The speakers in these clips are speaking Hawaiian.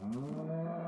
Hum.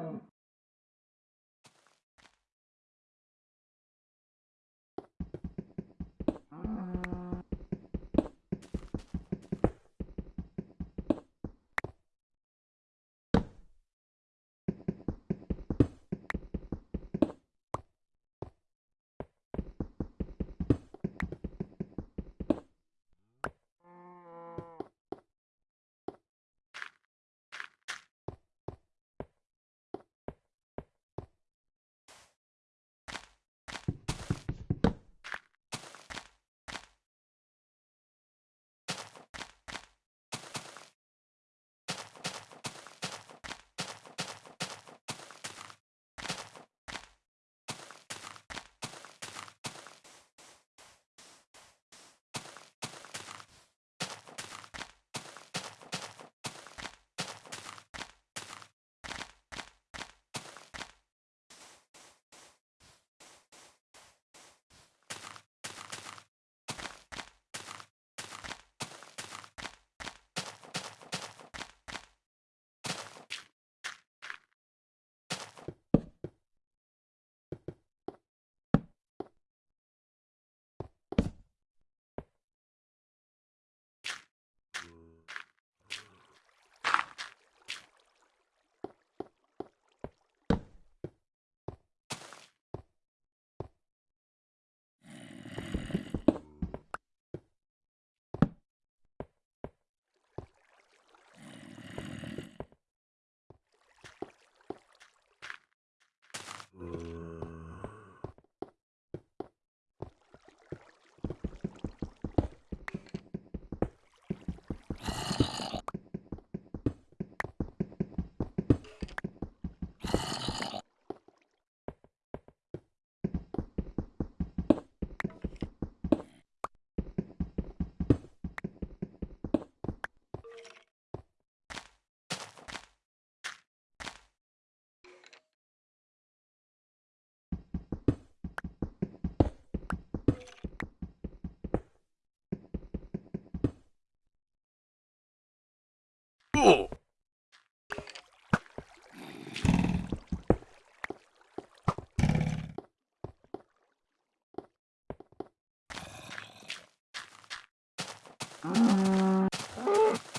cool. Mm-hmm. Uh,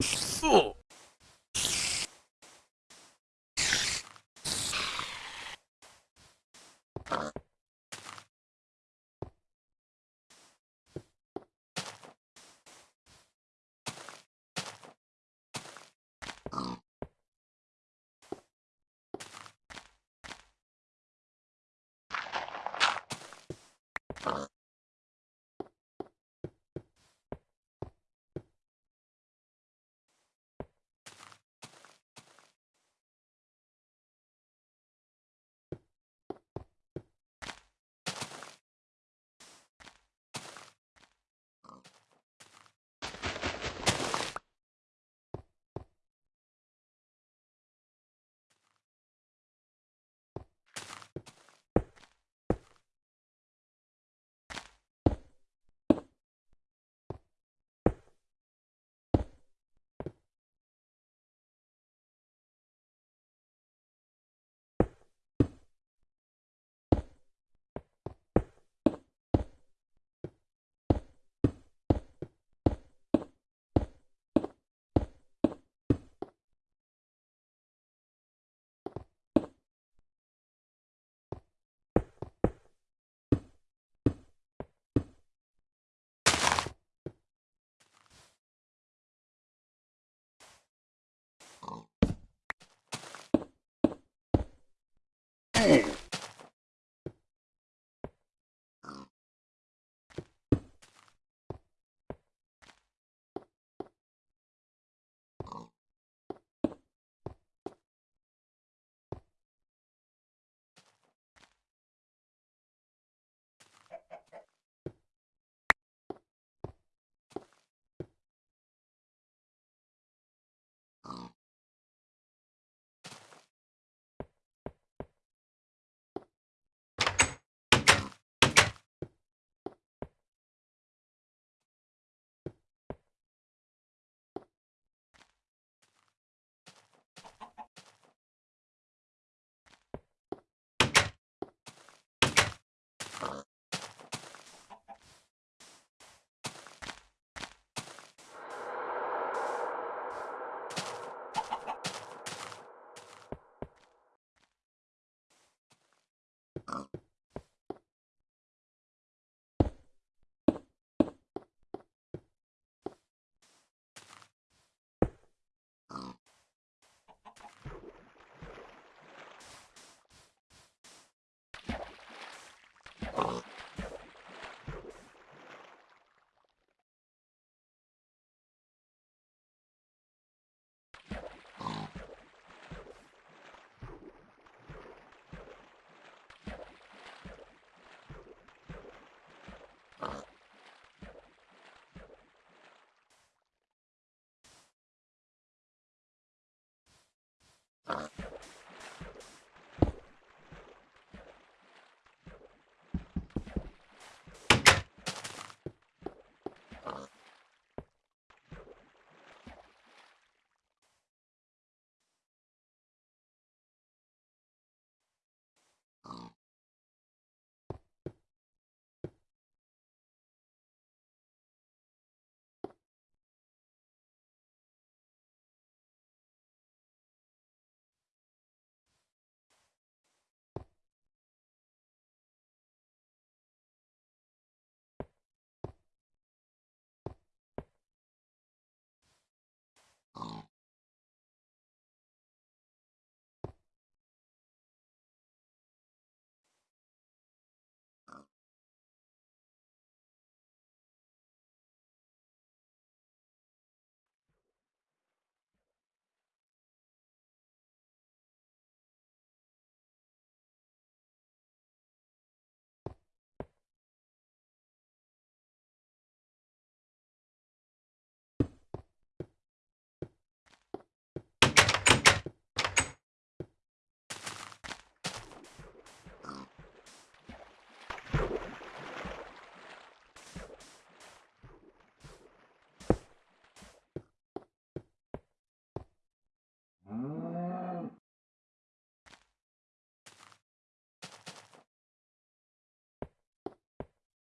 そう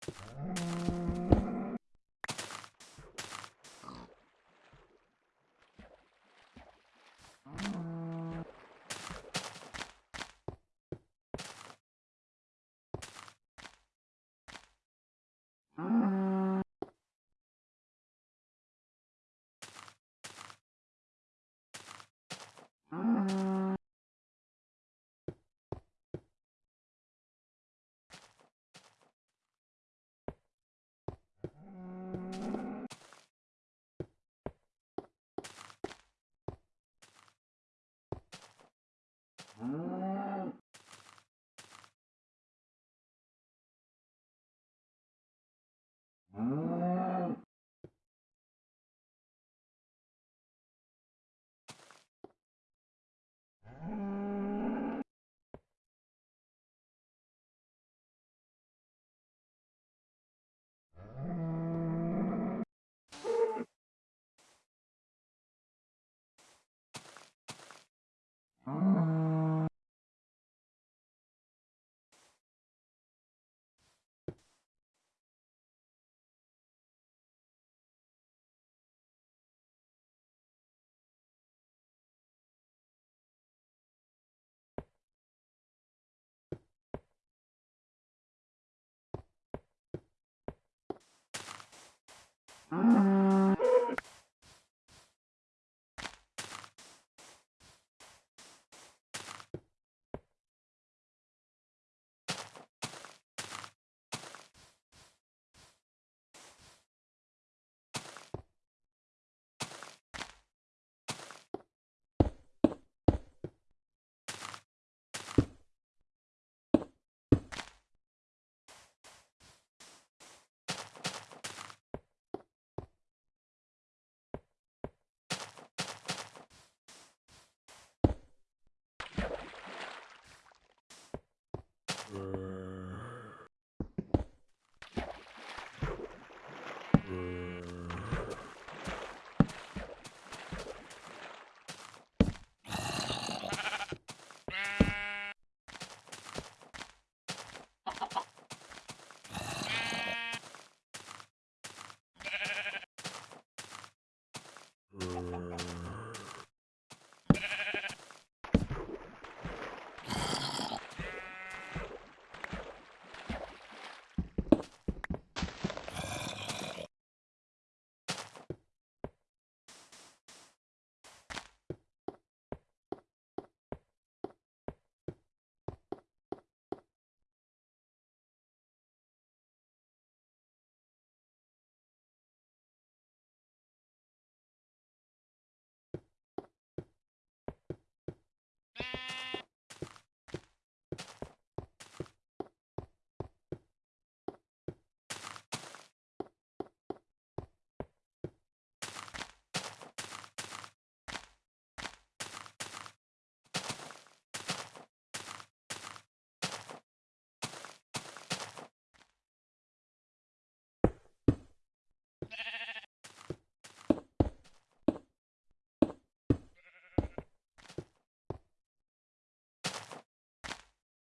Ah. Mm-hmm.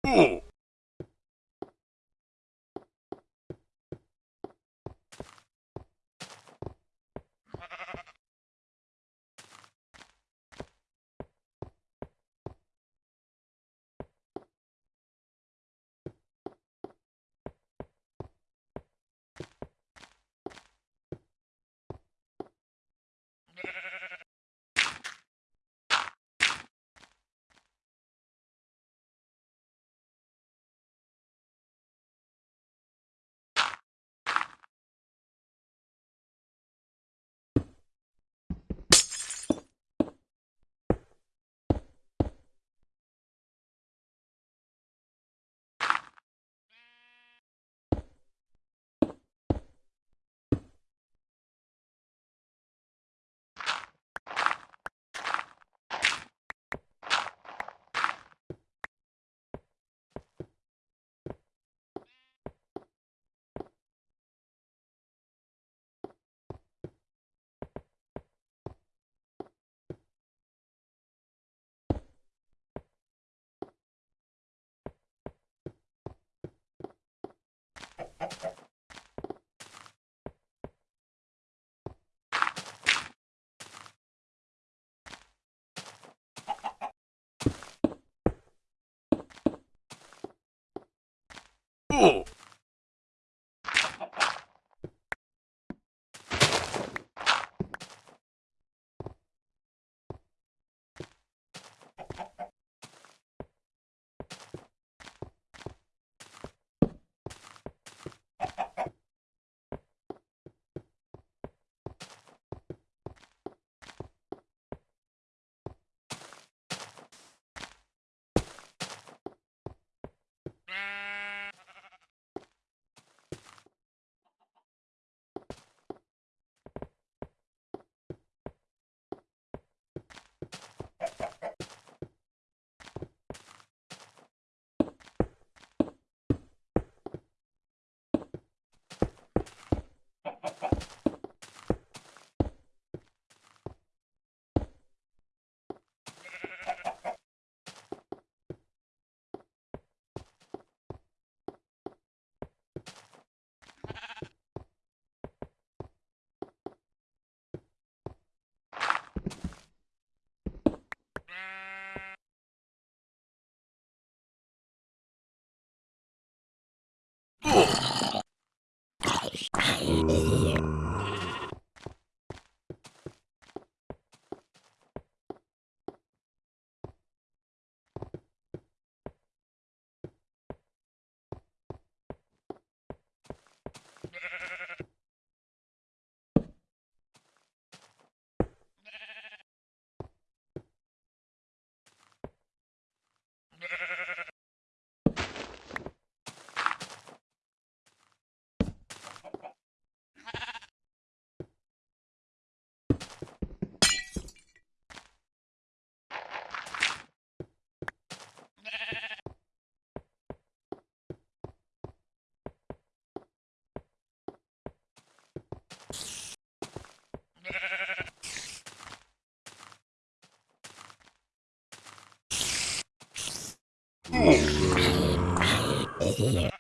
Oh! 오! Yeah.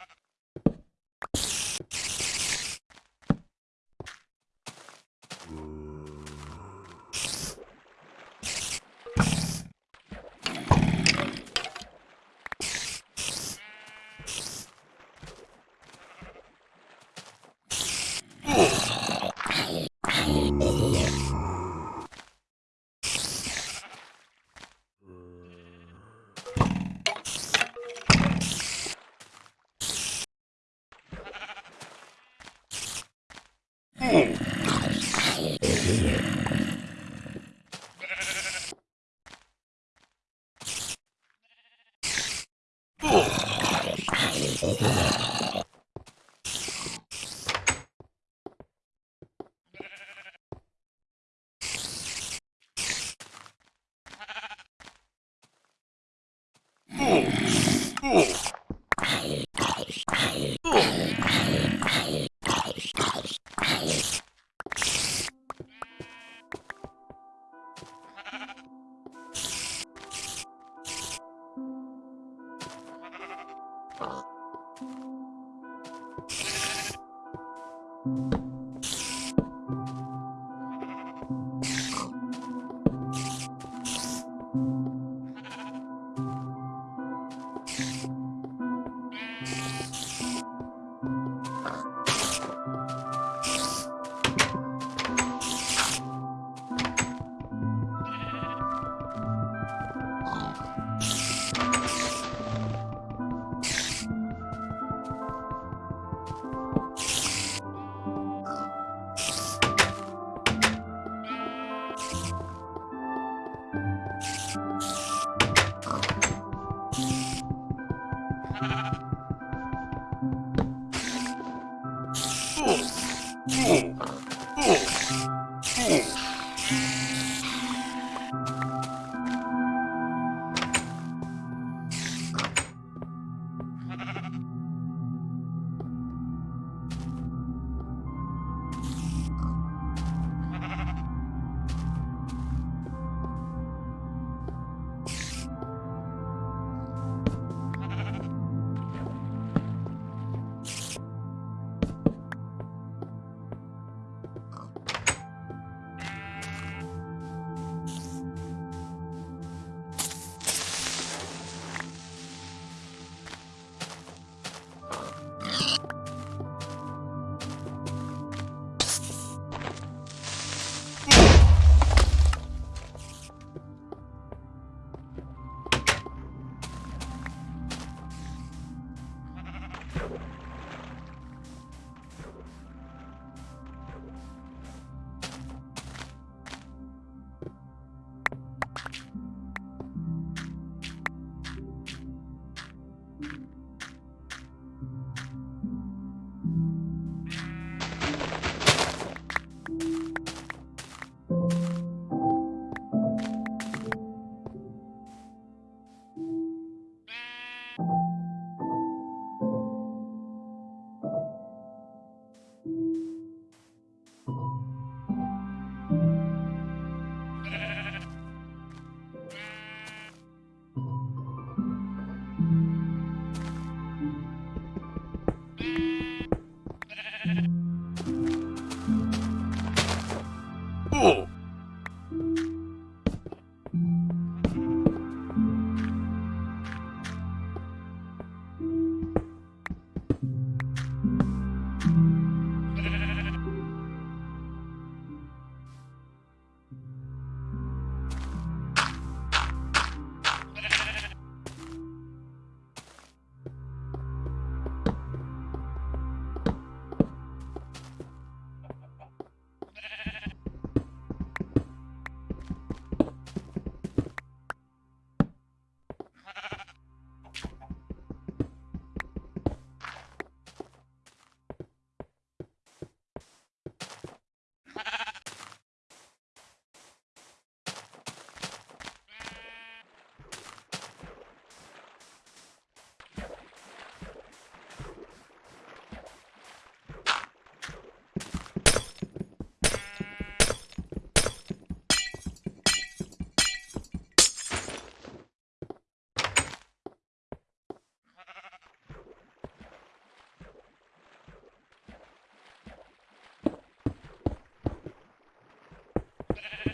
Yeah.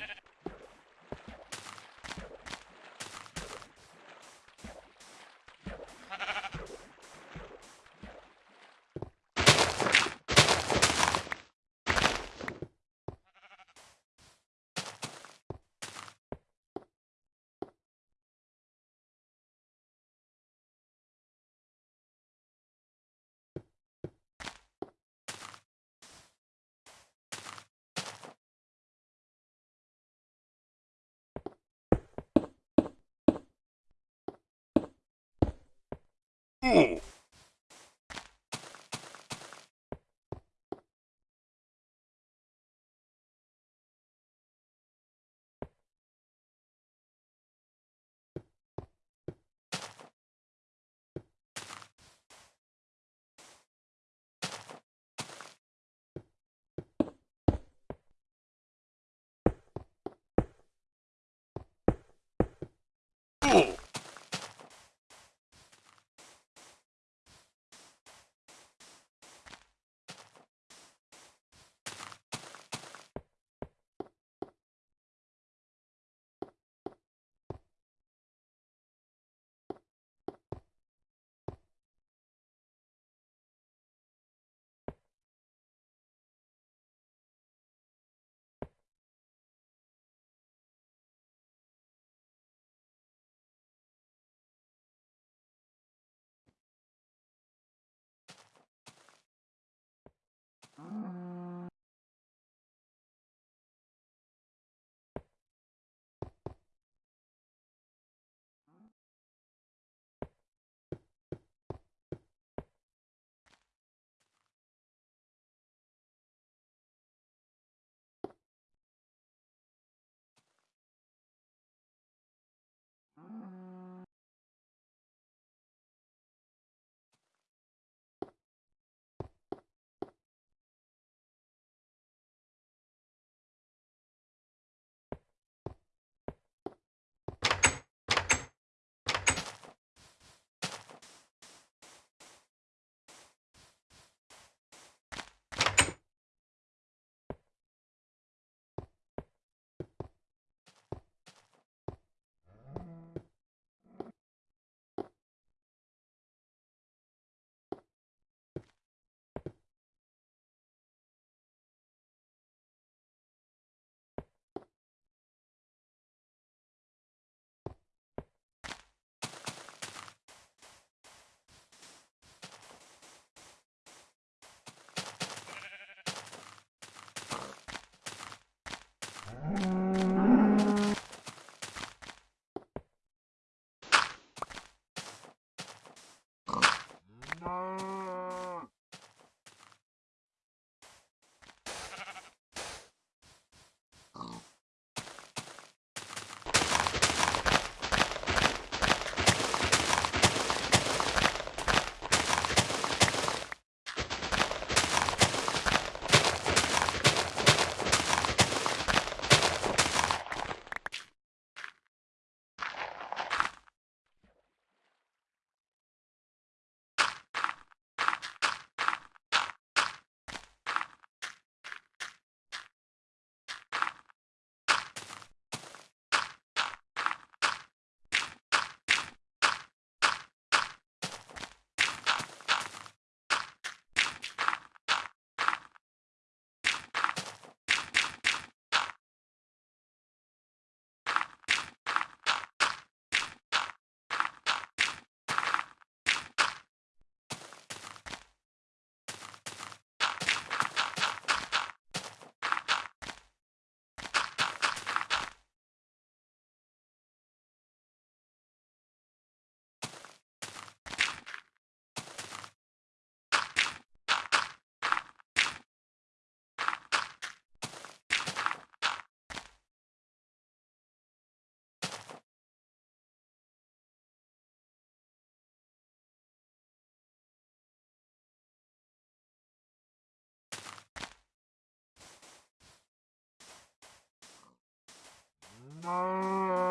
Ooh. Hmm. Mm-hmm. 엄마. 아.